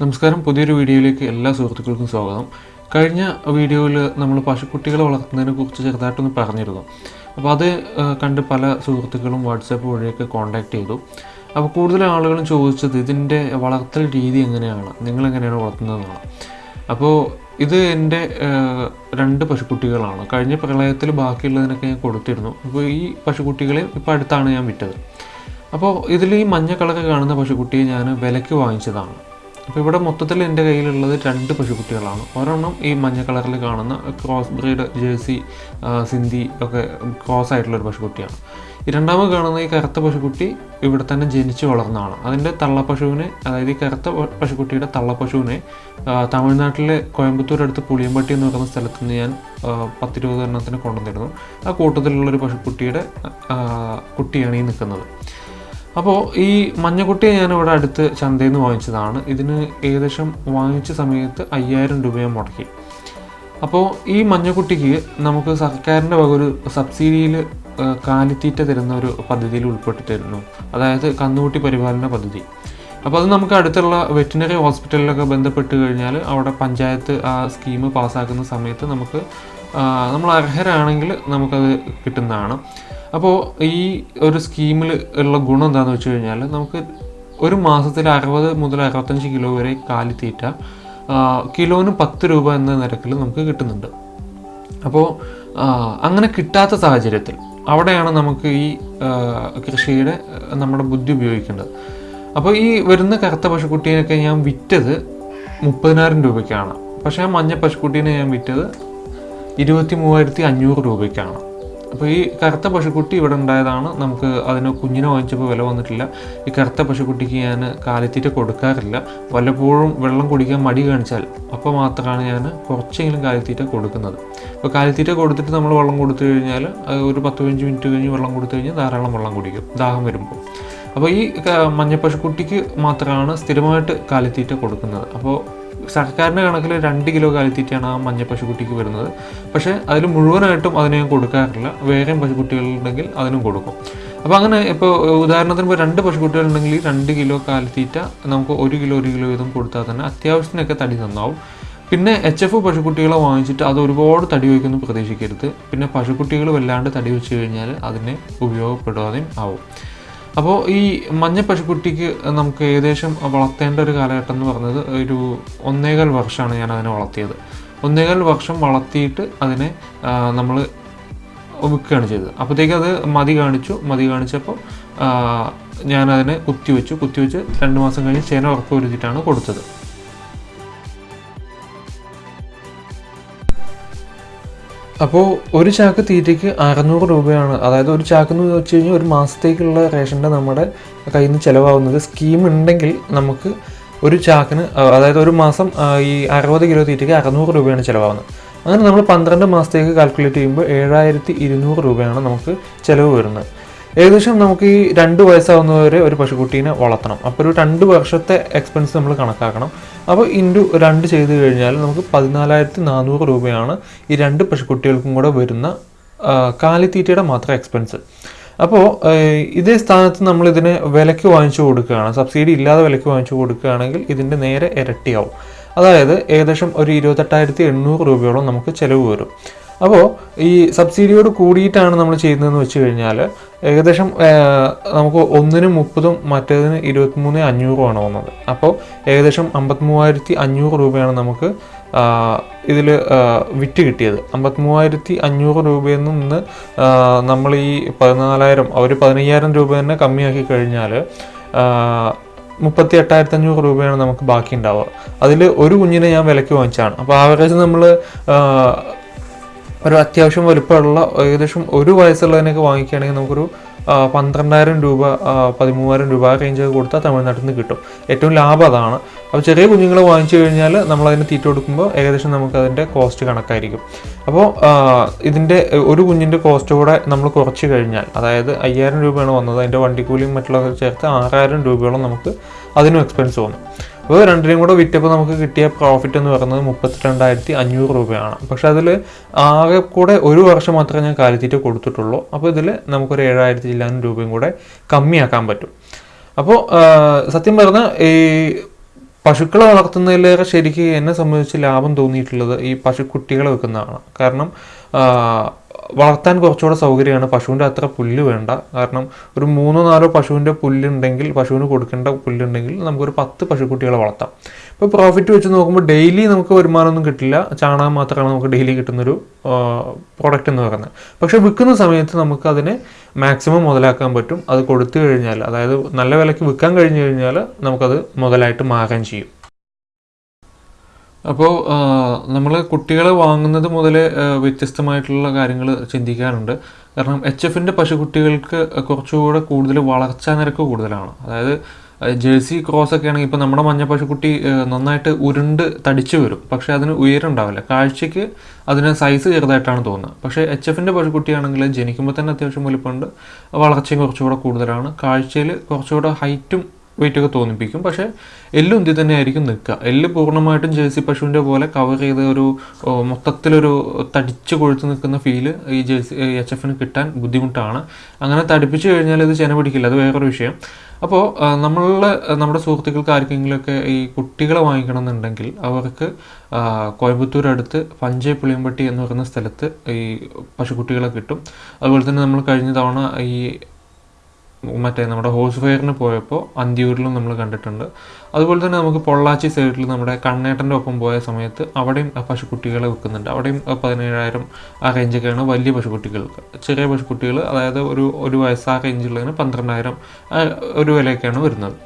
നമസ്കാരം. പുതിയൊരു വീഡിയോയിലേക്ക് എല്ലാ സുഹൃത്തുക്കൾക്കും സ്വാഗതം. കഴിഞ്ഞ വീഡിയോയിൽ നമ്മൾ പശുക്കുട്ടികളെ വളർത്തുന്നതിനെ കുറിച്ച് ചെറുതായിട്ടൊന്ന് പറഞ്ഞിരുന്നു. അപ്പോൾ അത് കണ്ട് പല സുഹൃത്തുക്കളും വാട്സാപ്പ് വഴിയൊക്കെ കോൺടാക്ട് ചെയ്തു. അപ്പോൾ കൂടുതൽ ആളുകളും ചോദിച്ചത് ഇതിന്റെ വളർത്തൽ രീതി എങ്ങനെയാണ്? നിങ്ങൾ എങ്ങനെയാണ് വളർത്തുന്നതെന്നാണ്. അപ്പോൾ ഇത് എന്റെ രണ്ട് പശുക്കുട്ടികളാണ്. കഴിഞ്ഞ പ്രളയത്തിൽ ബാക്കിയുള്ളതിനൊക്കെ ഞാൻ കൊടുത്തിരുന്നു. അപ്പോൾ ഈ പശുക്കുട്ടികളെ ഇപ്പോൾ അടുത്താണ് ഞാൻ വിറ്റത്. അപ്പോൾ ഇതിൽ ഈ മഞ്ഞ കളറൊക്കെ കാണുന്ന പശുക്കുട്ടിയെ ഞാൻ വിലയ്ക്ക് വാങ്ങിച്ചതാണ്. അപ്പോൾ ഇവിടെ മൊത്തത്തിൽ എന്റെ കയ്യിലുള്ളത് രണ്ട് പശുക്കുട്ടികളാണ്. ഒരെണ്ണം ഈ മഞ്ഞ കളറിൽ കാണുന്ന ക്രോസ് ബ്രീഡ് ജേഴ്സി സിന്ധി ഒക്കെ ക്രോസ് ആയിട്ടുള്ള ഒരു പശുക്കുട്ടിയാണ്. രണ്ടാമത് കാണുന്ന ഈ കറുത്ത പശുക്കുട്ടി ഇവിടെ തന്നെ ജനിച്ച് വളർന്നതാണ്. അതിന്റെ തള്ളപ്പശുവിനെ അതായത് ഈ കറുത്ത പശുക്കുട്ടിയുടെ തള്ളപ്പശുവിനെ തമിഴ്നാട്ടിലെ കോയമ്പത്തൂർ അടുത്ത് പുളിയമ്പട്ടി എന്ന് പറയുന്ന സ്ഥലത്ത് നിന്ന് ഞാൻ പത്തിരുപത് എണ്ണത്തിന് കൊണ്ടുവന്നിരുന്നു. ആ കൂട്ടത്തിലുള്ളൊരു പശുക്കുട്ടിയുടെ കുട്ടിയാണ് ഈ നിൽക്കുന്നത്. അപ്പോൾ ഈ മഞ്ഞക്കുട്ടിയെ ഞാൻ ഇവിടെ അടുത്ത് ചന്തയിൽ നിന്ന് വാങ്ങിച്ചതാണ്. ഇതിന് ഏകദേശം വാങ്ങിച്ച സമയത്ത് അയ്യായിരം രൂപ ഞാൻ മുടക്കി. അപ്പോൾ ഈ മഞ്ഞക്കുട്ടിക്ക് നമുക്ക് സർക്കാരിന്റെ വക ഒരു സബ്സിഡിയിൽ കാലിത്തീറ്റ തരുന്ന ഒരു പദ്ധതിയിൽ ഉൾപ്പെട്ടിട്ടായിരുന്നു. അതായത് കന്നുകുട്ടി പരിപാലന പദ്ധതി. അപ്പോൾ അത് നമുക്ക് അടുത്തുള്ള വെറ്റിനറി ഹോസ്പിറ്റലിലൊക്കെ ബന്ധപ്പെട്ട് കഴിഞ്ഞാൽ അവിടെ പഞ്ചായത്ത് ആ സ്കീം പാസ്സാക്കുന്ന സമയത്ത് നമുക്ക് നമ്മൾ അർഹരാണെങ്കിൽ നമുക്കത് കിട്ടുന്നതാണ്. അപ്പോൾ ഈ ഒരു സ്കീമിൽ ഉള്ള ഗുണം എന്താണെന്ന് വെച്ച് കഴിഞ്ഞാൽ നമുക്ക് ഒരു മാസത്തിൽ അറുപത് മുതൽ അറുപത്തഞ്ച് കിലോ വരെ കാലിത്തീറ്റ തീറ്റ കിലോന് പത്ത് രൂപ എന്ന നിരക്കിൽ നമുക്ക് കിട്ടുന്നുണ്ട്. അപ്പോൾ അങ്ങനെ കിട്ടാത്ത സാഹചര്യത്തിൽ അവിടെയാണ് നമുക്ക് ഈ കൃഷിയുടെ നമ്മുടെ ബുദ്ധി ഉപയോഗിക്കേണ്ടത്. അപ്പോൾ ഈ വരുന്ന കറുത്ത പശുക്കുട്ടീനൊക്കെ ഞാൻ വിറ്റത് മുപ്പതിനായിരം രൂപയ്ക്കാണ്. പക്ഷേ ആ മഞ്ഞ പശുക്കുട്ടീനെ ഞാൻ വിറ്റത് ഇരുപത്തി മൂവായിരത്തി അഞ്ഞൂറ് രൂപയ്ക്കാണ്. അപ്പോൾ ഈ കറുത്ത പശുക്കുട്ടി ഇവിടെ ഉണ്ടായതാണ്. നമുക്ക് അതിന് കുഞ്ഞിനെ വാങ്ങിച്ചപ്പോൾ വില വന്നിട്ടില്ല. ഈ കറുത്ത പശുക്കുട്ടിക്ക് ഞാൻ കാലിത്തീറ്റ കൊടുക്കാറില്ല. വല്ലപ്പോഴും വെള്ളം കുടിക്കാൻ മടി കാണിച്ചാൽ അപ്പോൾ മാത്രമാണ് ഞാൻ കുറച്ചെങ്കിലും കാലിത്തീറ്റ കൊടുക്കുന്നത്. അപ്പോൾ കാലിത്തീറ്റ കൊടുത്തിട്ട് നമ്മൾ വെള്ളം കൊടുത്തു കഴിഞ്ഞാൽ ഒരു പത്ത് പതിനഞ്ച് മിനിറ്റ് കഴിഞ്ഞ് വെള്ളം കൊടുത്തു കഴിഞ്ഞാൽ ധാരാളം വെള്ളം കുടിക്കും ദാഹം വരുമ്പോൾ. അപ്പോൾ ഈ മഞ്ഞപ്പശുക്കുട്ടിക്ക് മഞ്ഞ പശുക്കുട്ടിക്ക് മാത്രമാണ് സ്ഥിരമായിട്ട് കാലിത്തീറ്റ കൊടുക്കുന്നത്. അപ്പോൾ സർക്കാരിന്റെ കണക്കിൽ രണ്ട് കിലോ കാലിത്തീറ്റയാണ് ആ മഞ്ഞ പശുക്കുട്ടിക്ക് വരുന്നത്. പക്ഷേ അതിൽ മുഴുവനായിട്ടും അതിനെ ഞാൻ കൊടുക്കാറില്ല. വേറെയും പശുക്കുട്ടികളുണ്ടെങ്കിൽ അതിനും കൊടുക്കും. അപ്പോൾ അങ്ങനെ ഇപ്പോൾ ഉദാഹരണത്തിന് ഇപ്പോൾ രണ്ട് പശുക്കുട്ടികളുണ്ടെങ്കിൽ രണ്ട് കിലോ കാലിത്തീറ്റ നമുക്ക് ഒരു കിലോ ഒരു കിലോ വീതം കൊടുത്താൽ തന്നെ അത്യാവശ്യത്തിനൊക്കെ തടി നന്നാവും. പിന്നെ എച്ച് എഫ് പശുക്കുട്ടികളെ വാങ്ങിച്ചിട്ട് അത് ഒരുപാട് തടി വയ്ക്കുന്നു പ്രതീക്ഷിക്കരുത്. പിന്നെ പശുക്കുട്ടികൾ വല്ലാണ്ട് തടി വെച്ച് കഴിഞ്ഞാൽ അതിനെ ഉപയോഗപ്പെടാതെയും ആവും. അപ്പോൾ ഈ മഞ്ഞ പശുക്കുട്ടിക്ക് നമുക്ക് ഏകദേശം വളർത്തേണ്ട ഒരു കാലഘട്ടം എന്ന് പറഞ്ഞത് ഒരു ഒന്നേകാൽ വർഷമാണ് ഞാൻ അതിനെ വളർത്തിയത്. ഒന്നേകാൽ വർഷം വളർത്തിയിട്ട് അതിനെ നമ്മൾ വിൽക്കുകയാണ് ചെയ്തത്. അപ്പോഴത്തേക്ക് അത് മതി കാണിച്ചു. മതി കാണിച്ചപ്പോൾ ഞാനതിനെ കുത്തിവെച്ചു. കുത്തിവെച്ച് രണ്ട് മാസം കഴിഞ്ഞ് ചേന ഉറപ്പ് വരുത്തിയിട്ടാണ് കൊടുത്തത്. അപ്പോൾ ഒരു ചാക്ക് തീറ്റയ്ക്ക് അറുന്നൂറ് രൂപയാണ്. അതായത് ഒരു ചാക്ക് എന്ന് വെച്ച് കഴിഞ്ഞാൽ ഒരു മാസത്തേക്കുള്ള റേഷന്റെ നമ്മുടെ കയ്യിൽ നിന്ന് ചിലവാകുന്നത്. സ്കീം ഉണ്ടെങ്കിൽ നമുക്ക് ഒരു ചാക്കിന് അതായത് ഒരു മാസം ഈ അറുപത് കിലോ തീറ്റയ്ക്ക് അറുന്നൂറ് രൂപയാണ് ചിലവാകുന്നത്. അങ്ങനെ നമ്മൾ പന്ത്രണ്ട് മാസത്തേക്ക് കാൽക്കുലേറ്റ് ചെയ്യുമ്പോൾ ഏഴായിരത്തി ഇരുന്നൂറ് രൂപയാണ് നമുക്ക് ചിലവ് വരുന്നത്. ഏകദേശം നമുക്ക് ഈ രണ്ട് വയസ്സാവുന്നവരെ ഒരു പശുക്കുട്ടീനെ വളർത്തണം. അപ്പോൾ ഒരു രണ്ട് വർഷത്തെ എക്സ്പെൻസ് നമ്മൾ കണക്കാക്കണം. അപ്പോൾ ഇന്റു രണ്ട് ചെയ്ത് കഴിഞ്ഞാൽ നമുക്ക് പതിനാലായിരത്തി നാനൂറ് രൂപയാണ് ഈ രണ്ട് പശുക്കുട്ടികൾക്കും കൂടെ വരുന്ന കാലിത്തീറ്റയുടെ മാത്രം എക്സ്പെൻസ് അപ്പോൾ ഇതേ സ്ഥാനത്ത് നമ്മൾ ഇതിനെ വിലയ്ക്ക് വാങ്ങിച്ചു കൊടുക്കുകയാണ്. സബ്സിഡി ഇല്ലാതെ വിലയ്ക്ക് വാങ്ങിച്ചു കൊടുക്കുകയാണെങ്കിൽ ഇതിന്റെ നേരെ ഇരട്ടിയാവും. അതായത് ഏകദേശം ഒരു ഇരുപത്തെട്ടായിരത്തി എണ്ണൂറ് രൂപയോളം നമുക്ക് ചിലവ് വരും. അപ്പോൾ ഈ സബ്സിഡിയോട് കൂടിയിട്ടാണ് നമ്മൾ ചെയ്യുന്നതെന്ന് വെച്ച് കഴിഞ്ഞാൽ ഏകദേശം നമുക്ക് ഒന്നിന് മുപ്പതും മറ്റേതിന് ഇരുപത്തിമൂന്ന് അഞ്ഞൂറുമാണ് വന്നത്. അപ്പോൾ ഏകദേശം അമ്പത്തിമൂവായിരത്തി അഞ്ഞൂറ് രൂപയാണ് നമുക്ക് ഇതിൽ വിറ്റ് കിട്ടിയത്. അമ്പത്തിമൂവായിരത്തി അഞ്ഞൂറ് രൂപയിൽ നിന്ന് നമ്മൾ ഈ പതിനാലായിരം അവർ പതിനയ്യായിരം രൂപ തന്നെ കമ്മിയാക്കി കഴിഞ്ഞാൽ മുപ്പത്തി എട്ടായിരത്തി അഞ്ഞൂറ് രൂപയാണ് നമുക്ക് ബാക്കി ഉണ്ടാവുക അതിൽ ഒരു കുഞ്ഞിനെ ഞാൻ വിലയ്ക്ക് വാങ്ങിച്ചാണ് അപ്പോൾ ആവറേജ് നമ്മൾ ഒരു അത്യാവശ്യം വലുപ്പമുള്ള ഏകദേശം ഒരു വയസ്സുള്ളതിനൊക്കെ വാങ്ങിക്കുകയാണെങ്കിൽ നമുക്കൊരു പന്ത്രണ്ടായിരം രൂപ പതിമൂവായിരം രൂപ റേഞ്ചൊക്കെ കൊടുത്താൽ തമിഴ്നാട്ടിൽ നിന്ന് കിട്ടും. ഏറ്റവും ലാഭം അതാണ്. അപ്പോൾ ചെറിയ കുഞ്ഞുങ്ങൾ വാങ്ങിച്ചു കഴിഞ്ഞാൽ നമ്മൾ അതിന് തീറ്റ കൊടുക്കുമ്പോൾ ഏകദേശം നമുക്ക് അതിന്റെ കോസ്റ്റ് കണക്കായിരിക്കും. അപ്പോൾ ഇതിന്റെ ഒരു കുഞ്ഞിന്റെ കോസ്റ്റ് കൂടെ നമ്മൾ കുറച്ച് കഴിഞ്ഞാൽ അതായത് അയ്യായിരം രൂപയാണ് വന്നത് അതിന്റെ വണ്ടിക്കൂലിയും മറ്റുള്ളതൊക്കെ ചേർത്ത് ആറായിരം രൂപയോളം നമുക്ക് അതിനും എക്സ്പെൻസ് വന്നു. അപ്പോൾ രണ്ടിനും കൂടെ വിറ്റപ്പോൾ നമുക്ക് കിട്ടിയ പ്രോഫിറ്റ് എന്ന് പറയുന്നത് മുപ്പത്തിരണ്ടായിരത്തി അഞ്ഞൂറ് രൂപയാണ്. പക്ഷേ അതിൽ ആകെ കൂടെ ഒരു വർഷം മാത്രമേ ഞാൻ കാലിത്തീറ്റ കൊടുത്തിട്ടുള്ളൂ. അപ്പോൾ ഇതിൽ നമുക്കൊരു ഏഴായിരത്തി ഇല്ലാനും രൂപയും കൂടെ കമ്മിയാക്കാൻ പറ്റും. അപ്പോൾ സത്യം പറഞ്ഞാൽ ഈ പശുക്കളെ വളർത്തുന്നതിലേറെ ശരിക്കും എന്നെ സംബന്ധിച്ച് ലാഭം തോന്നിയിട്ടുള്ളത് ഈ പശുക്കുട്ടികളെ വെക്കുന്നതാണ്. കാരണം വളർത്താൻ കുറച്ചുകൂടെ സൗകര്യമാണ്. പശുവിന്റെ അത്ര പുല്ല് വേണ്ട. കാരണം ഒരു മൂന്നോ നാലോ പശുവിന്റെ പുല്ലുണ്ടെങ്കിൽ പശുവിന് കൊടുക്കേണ്ട പുല്ലുണ്ടെങ്കിൽ നമുക്കൊരു പത്ത് പശുക്കുട്ടികളെ വളർത്താം. ഇപ്പോൾ പ്രോഫിറ്റ് വെച്ച് നോക്കുമ്പോൾ ഡെയിലി നമുക്ക് വരുമാനമൊന്നും കിട്ടില്ല. ചാണകം മാത്രമാണ് നമുക്ക് ഡെയിലി കിട്ടുന്നൊരു പ്രോഡക്റ്റ് എന്ന് പറയുന്നത്. പക്ഷേ വിൽക്കുന്ന സമയത്ത് നമുക്ക് അതിനെ മാക്സിമം മുതലാക്കാൻ പറ്റും. അത് കൊടുത്തു കഴിഞ്ഞാൽ അതായത് നല്ല വിലയ്ക്ക് വിൽക്കാൻ കഴിഞ്ഞു കഴിഞ്ഞാൽ നമുക്കത് മുതലായിട്ട് മാറാൻ ചെയ്യും. അപ്പോൾ നമ്മൾ കുട്ടികളെ വാങ്ങുന്നത് മുതൽ വ്യത്യസ്തമായിട്ടുള്ള കാര്യങ്ങൾ ചിന്തിക്കാനുണ്ട് കാരണം എച്ച് എഫിന്റെ പശുക്കുട്ടികൾക്ക് കുറച്ചുകൂടെ കൂടുതൽ വളർച്ചാ നിരക്ക് കൂടുതലാണ്. അതായത് ജേഴ്സി ക്രോസ് ഒക്കെ ആണെങ്കിൽ ഇപ്പോൾ നമ്മുടെ മഞ്ഞ പശുക്കുട്ടി നന്നായിട്ട് ഉരുണ്ട് തടിച്ചു വരും. പക്ഷേ അതിന് ഉയരം ഉണ്ടാവില്ല കാഴ്ചയ്ക്ക് അതിന് സൈസ് ചെറുതായിട്ടാണ് തോന്നുന്നത്. പക്ഷേ എച്ച് എഫിന്റെ പശുക്കുട്ടിയാണെങ്കിൽ ജനിക്കുമ്പോൾ തന്നെ അത്യാവശ്യം വലിപ്പമുണ്ട്. വളർച്ചയും കുറച്ചുകൂടെ കൂടുതലാണ്. കാഴ്ചയിൽ കുറച്ചുകൂടെ ഹൈറ്റും വെയിറ്റ് ഒക്കെ തോന്നിപ്പിക്കും. പക്ഷേ എല്ല് ഉന്തി തന്നെ ആയിരിക്കും നിൽക്കുക. എല്ല് പൂർണമായിട്ടും ജേഴ്സി പശുവിന്റെ പോലെ കവർ ചെയ്ത ഒരു മൊത്തത്തിലൊരു തടിച്ച് കൊഴുത്ത് നിൽക്കുന്ന ഫീൽ ഈ ജേഴ്സി എച്ച് എഫിന് കിട്ടാൻ ബുദ്ധിമുട്ടാണ്. അങ്ങനെ തടിപ്പിച്ച് കഴിഞ്ഞാൽ ഇത് ചെന പിടിക്കില്ല. അത് വേറൊരു വിഷയം. അപ്പോൾ നമ്മളുടെ നമ്മുടെ സുഹൃത്തുക്കൾക്ക് ആർക്കെങ്കിലുമൊക്കെ ഈ കുട്ടികളെ വാങ്ങിക്കണം എന്നുണ്ടെങ്കിൽ അവർക്ക് കോയമ്പത്തൂർ അടുത്ത് പഞ്ചേ പുളിയമ്പട്ടി എന്ന് പറയുന്ന സ്ഥലത്ത് ഈ പശുക്കുട്ടികളെ കിട്ടും. അതുപോലെ തന്നെ നമ്മൾ കഴിഞ്ഞ തവണ ഈ മറ്റേ നമ്മുടെ ഹോഴ്സ് ഫയറിന് പോയപ്പോൾ അന്തിയൂരിലും നമ്മൾ കണ്ടിട്ടുണ്ട്. അതുപോലെ തന്നെ നമുക്ക് പൊള്ളാച്ചി സൈഡിൽ നമ്മുടെ കണ്ണേട്ടന്റെ ഒപ്പം പോയ സമയത്ത് അവിടെയും പശുക്കുട്ടികളെ വിൽക്കുന്നുണ്ട് അവിടെയും ആ പതിനേഴായിരം ആ റേഞ്ചൊക്കെയാണ് വലിയ പശുക്കുട്ടികൾക്ക്. ചെറിയ പശുക്കുട്ടികൾ അതായത് ഒരു ഒരു വയസ്സാ റേഞ്ചുള്ളതിന് പന്ത്രണ്ടായിരം ഒരു വിലയൊക്കെയാണ് വരുന്നത്.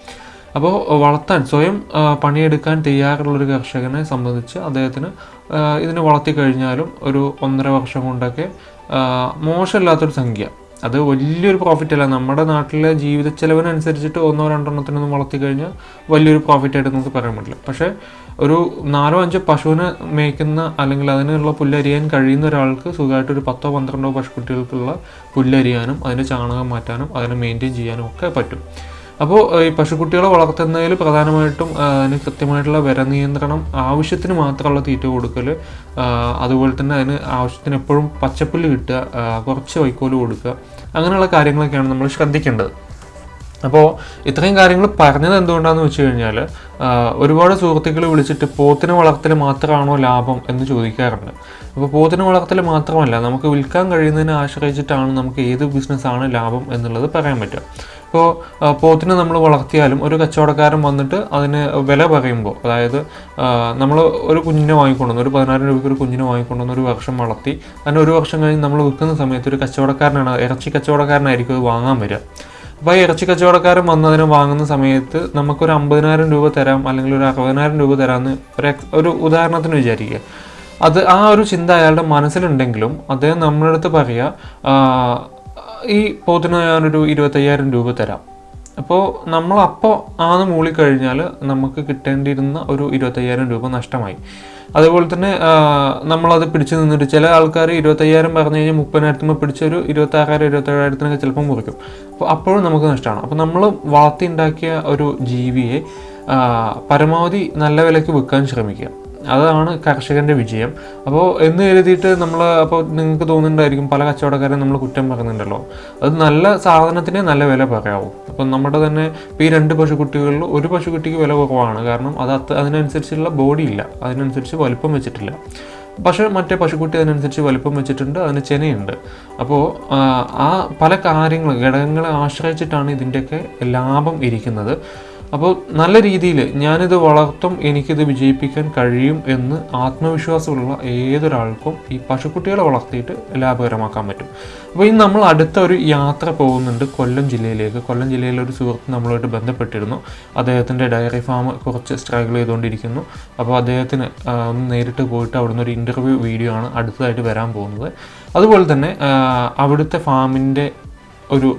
അപ്പോൾ വളർത്താൻ സ്വയം ആ, പണിയെടുക്കാൻ തയ്യാറുള്ളൊരു കർഷകനെ സംബന്ധിച്ച് അദ്ദേഹത്തിന് ആ, ഇതിനെ വളർത്തി കഴിഞ്ഞാലും ഒരു ഒന്നര വർഷം കൊണ്ടൊക്കെ ആ, മോശമില്ലാത്തൊരു സംഖ്യ. അത് വലിയൊരു പ്രോഫിറ്റ് അല്ല. നമ്മുടെ നാട്ടിലെ ജീവിത ചെലവിനനുസരിച്ചിട്ട് ഒന്നോ രണ്ടെണ്ണത്തിനൊന്നും വളർത്തി കഴിഞ്ഞാൽ വലിയൊരു പ്രോഫിറ്റ് ആയിട്ട് നമുക്ക് പറയാൻ പറ്റില്ല. പക്ഷേ ഒരു നാലോ അഞ്ചോ പശുവിനെ മേയ്ക്കുന്ന അല്ലെങ്കിൽ അതിനുള്ള പുല്ലരിയാൻ കഴിയുന്ന ഒരാൾക്ക് സുഖമായിട്ട് ഒരു പത്തോ പന്ത്രണ്ടോ പശുക്കുട്ടികൾക്കുള്ള പുല്ലരിയാനും അതിന്റെ ചാണകം മാറ്റാനും അതിനെ മെയിന്റെയിൻ ചെയ്യാനും ഒക്കെ പറ്റും. അപ്പോൾ ഈ പശുക്കുട്ടികളെ വളർത്തുന്നതിൽ പ്രധാനമായിട്ടും അതിന് കൃത്യമായിട്ടുള്ള വില നിയന്ത്രണം ആവശ്യത്തിന് മാത്രമുള്ള തീറ്റ കൊടുക്കൽ അതുപോലെ തന്നെ അതിന് ആവശ്യത്തിന് എപ്പോഴും പച്ചപ്പുല്ല് കിട്ടുക കുറച്ച് വൈക്കോൽ കൊടുക്കുക അങ്ങനെയുള്ള കാര്യങ്ങളൊക്കെയാണ് നമ്മൾ ശ്രദ്ധിക്കേണ്ടത്. അപ്പോൾ ഇത്രയും കാര്യങ്ങൾ പറഞ്ഞത് എന്തുകൊണ്ടാണെന്ന് വെച്ച് കഴിഞ്ഞാൽ ഒരുപാട് സുഹൃത്തുക്കൾ വിളിച്ചിട്ട് പോത്തിനെ വളർത്തൽ മാത്രമാണോ ലാഭം എന്ന് ചോദിക്കാറുണ്ട്. അപ്പോൾ പോത്തിനെ വളർത്തൽ മാത്രമല്ല നമുക്ക് വിൽക്കാൻ കഴിയുന്നതിനെ ആശ്രയിച്ചിട്ടാണ് നമുക്ക് ഏത് ബിസിനസ്സാണ് ലാഭം എന്നുള്ളത് പറയാൻ പറ്റുക. ഇപ്പോൾ പോത്തിനെ നമ്മൾ വളർത്തിയാലും ഒരു കച്ചവടക്കാരൻ വന്നിട്ട് അതിന് വില പറയുമ്പോൾ അതായത് നമ്മൾ ഒരു കുഞ്ഞിനെ വാങ്ങിക്കൊണ്ടുവന്നു ഒരു പതിനായിരം രൂപയ്ക്ക് ഒരു കുഞ്ഞിനെ വാങ്ങിക്കൊണ്ടുവന്ന് ഒരു വർഷം വളർത്തി അതിന് ഒരു വർഷം കഴിഞ്ഞ് നമ്മൾ വിൽക്കുന്ന സമയത്ത് ഒരു കച്ചവടക്കാരനാണ് ഇറച്ചി കച്ചവടക്കാരനായിരിക്കും അത് വാങ്ങാൻ വരിക. അപ്പോൾ ഇറച്ചി കച്ചവടക്കാരൻ വന്നതിന് വാങ്ങുന്ന സമയത്ത് നമുക്കൊരു അമ്പതിനായിരം രൂപ തരാം അല്ലെങ്കിൽ ഒരു അറുപതിനായിരം രൂപ തരാമെന്ന് ഒരു ഒരു ഉദാഹരണത്തിന് വിചാരിക്കുക. അത് ആ ഒരു ചിന്ത അയാളുടെ മനസ്സിലുണ്ടെങ്കിലും അദ്ദേഹം നമ്മുടെ അടുത്ത് പറയുക "ആ, ഈ പോത്തിന് ഞാനൊരു ഇരുപത്തയ്യായിരം രൂപ തരാം. അപ്പോൾ നമ്മൾ അപ്പോൾ ആന്ന് മൂളിക്കഴിഞ്ഞാൽ നമുക്ക് കിട്ടേണ്ടിയിരുന്ന ഒരു ഇരുപത്തയ്യായിരം രൂപ നഷ്ടമായി. അതുപോലെ തന്നെ നമ്മളത് പിടിച്ചു നിന്നിട്ട് ചില ആൾക്കാർ ഇരുപത്തയ്യായിരം പറഞ്ഞു കഴിഞ്ഞാൽ മുപ്പതിനായിരത്തുമ്പോൾ പിടിച്ചൊരു ഇരുപത്താറായിരം ഇരുപത്തേഴായിരത്തിനൊക്കെ ചിലപ്പം മുറിക്കും. അപ്പോൾ അപ്പോഴും നമുക്ക് നഷ്ടമാണ്. അപ്പോൾ നമ്മൾ വളർത്തി ഉണ്ടാക്കിയ ഒരു ജീവിയെ പരമാവധി നല്ല വിലയ്ക്ക് വിൽക്കാൻ ശ്രമിക്കുക. അതാണ് കർഷകന്റെ വിജയം. അപ്പോൾ എന്ന് കരുതിയിട്ട് നമ്മൾ അപ്പോൾ നിങ്ങൾക്ക് തോന്നുന്നുണ്ടായിരിക്കും പല കച്ചവടക്കാരും നമ്മൾ കുറ്റം പറയുന്നുണ്ടല്ലോ. അത് നല്ല സാധനത്തിന് നല്ല വില പറയാവും. അപ്പം നമ്മുടെ തന്നെ ഇപ്പോൾ ഈ രണ്ട് പശുക്കുട്ടികളിൽ ഒരു പശുക്കുട്ടിക്ക് വില കുറവാണ്. കാരണം അത് അതിനനുസരിച്ചുള്ള ബോഡി ഇല്ല. അതിനനുസരിച്ച് വലിപ്പം വെച്ചിട്ടില്ല. പക്ഷേ മറ്റേ പശുക്കുട്ടി അതിനനുസരിച്ച് വലിപ്പം വെച്ചിട്ടുണ്ട്. അതിന് ചെനയുണ്ട്. അപ്പോൾ ആ പല കാര്യങ്ങൾ ഘടകങ്ങളെ ആശ്രയിച്ചിട്ടാണ് ഇതിന്റെയൊക്കെ ലാഭം ഇരിക്കുന്നത്. അപ്പോൾ നല്ല രീതിയിൽ ഞാനിത് വളർത്തും എനിക്കിത് വിജയിപ്പിക്കാൻ കഴിയും എന്ന് ആത്മവിശ്വാസമുള്ള ഏതൊരാൾക്കും ഈ പശുക്കുട്ടികളെ വളർത്തിയിട്ട് ലാഭകരമാക്കാൻ പറ്റും. അപ്പോൾ ഇനി നമ്മൾ അടുത്ത ഒരു യാത്ര പോകുന്നുണ്ട് കൊല്ലം ജില്ലയിലേക്ക്. കൊല്ലം ജില്ലയിലെ ഒരു സുഹൃത്ത് നമ്മളുമായിട്ട് ബന്ധപ്പെട്ടിരുന്നു. അദ്ദേഹത്തിന്റെ ഡയറി ഫാം കുറച്ച് സ്ട്രഗിൾ ചെയ്തുകൊണ്ടിരിക്കുന്നു. അപ്പോൾ അദ്ദേഹത്തിന് ഒന്ന് നേരിട്ട് പോയിട്ട് അവിടുന്ന് ഒരു ഇന്റർവ്യൂ വീഡിയോ ആണ് അടുത്തതായിട്ട് വരാൻ പോകുന്നത്. അതുപോലെ തന്നെ അവിടുത്തെ ഫാമിന്റെ ഒരു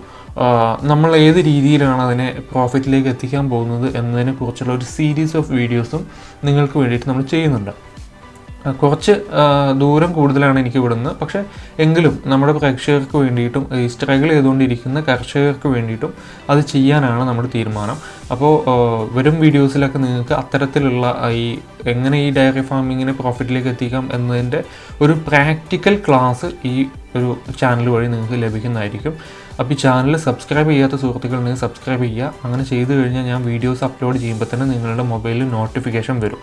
നമ്മൾ ഏത് രീതിയിലാണ് അതിനെ പ്രോഫിറ്റിലേക്ക് എത്തിക്കാൻ പോകുന്നത് എന്നതിനെ കുറിച്ചുള്ള ഒരു സീരീസ് ഓഫ് വീഡിയോസും നിങ്ങൾക്ക് വേണ്ടിയിട്ട് നമ്മൾ ചെയ്യുന്നുണ്ട്. കുറച്ച് ദൂരം കൂടുതലാണ് എനിക്ക് വിടുന്നത് പക്ഷേ എങ്കിലും നമ്മുടെ പ്രേക്ഷകർക്ക് വേണ്ടിയിട്ടും ഈ സ്ട്രഗിൾ ചെയ്തുകൊണ്ടിരിക്കുന്ന കർഷകർക്ക് വേണ്ടിയിട്ടും അത് ചെയ്യാനാണ് നമ്മുടെ തീരുമാനം. അപ്പോൾ വരും വീഡിയോസിലൊക്കെ നിങ്ങൾക്ക് അത്തരത്തിലുള്ള ഈ എങ്ങനെ ഈ ഡയറി ഫാമിങ്ങിനെ പ്രോഫിറ്റിലേക്ക് എത്തിക്കാം എന്നതിന്റെ ഒരു പ്രാക്ടിക്കൽ ക്ലാസ് ഈ ഒരു ചാനൽ വഴി നിങ്ങൾക്ക് ലഭിക്കുന്നതായിരിക്കും. അപ്പോൾ ഈ ചാനൽ സബ്സ്ക്രൈബ് ചെയ്യാത്ത സുഹൃത്തുക്കൾ നിങ്ങൾ സബ്സ്ക്രൈബ് ചെയ്യുക. അങ്ങനെ ചെയ്തു കഴിഞ്ഞാൽ ഞാൻ വീഡിയോസ് അപ്ലോഡ് ചെയ്യുമ്പോൾ തന്നെ നിങ്ങളുടെ മൊബൈലിൽ നോട്ടിഫിക്കേഷൻ വരും.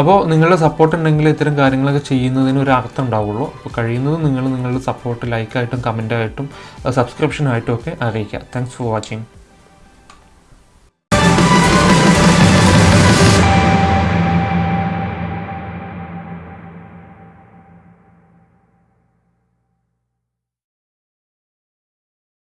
അപ്പോൾ നിങ്ങളുടെ സപ്പോർട്ട് ഉണ്ടെങ്കിൽ ഇത്തരം കാര്യങ്ങളൊക്കെ ചെയ്യുന്നതിന് ഒരു അർത്ഥം ഉണ്ടാവുള്ളൂ. അപ്പോൾ കഴിയുന്നതും നിങ്ങൾ നിങ്ങളുടെ സപ്പോർട്ട് ലൈക്കായിട്ടും കമന്റായിട്ടും സബ്സ്ക്രിപ്ഷനായിട്ടും ഒക്കെ അറിയിക്കുക. Thanks for watching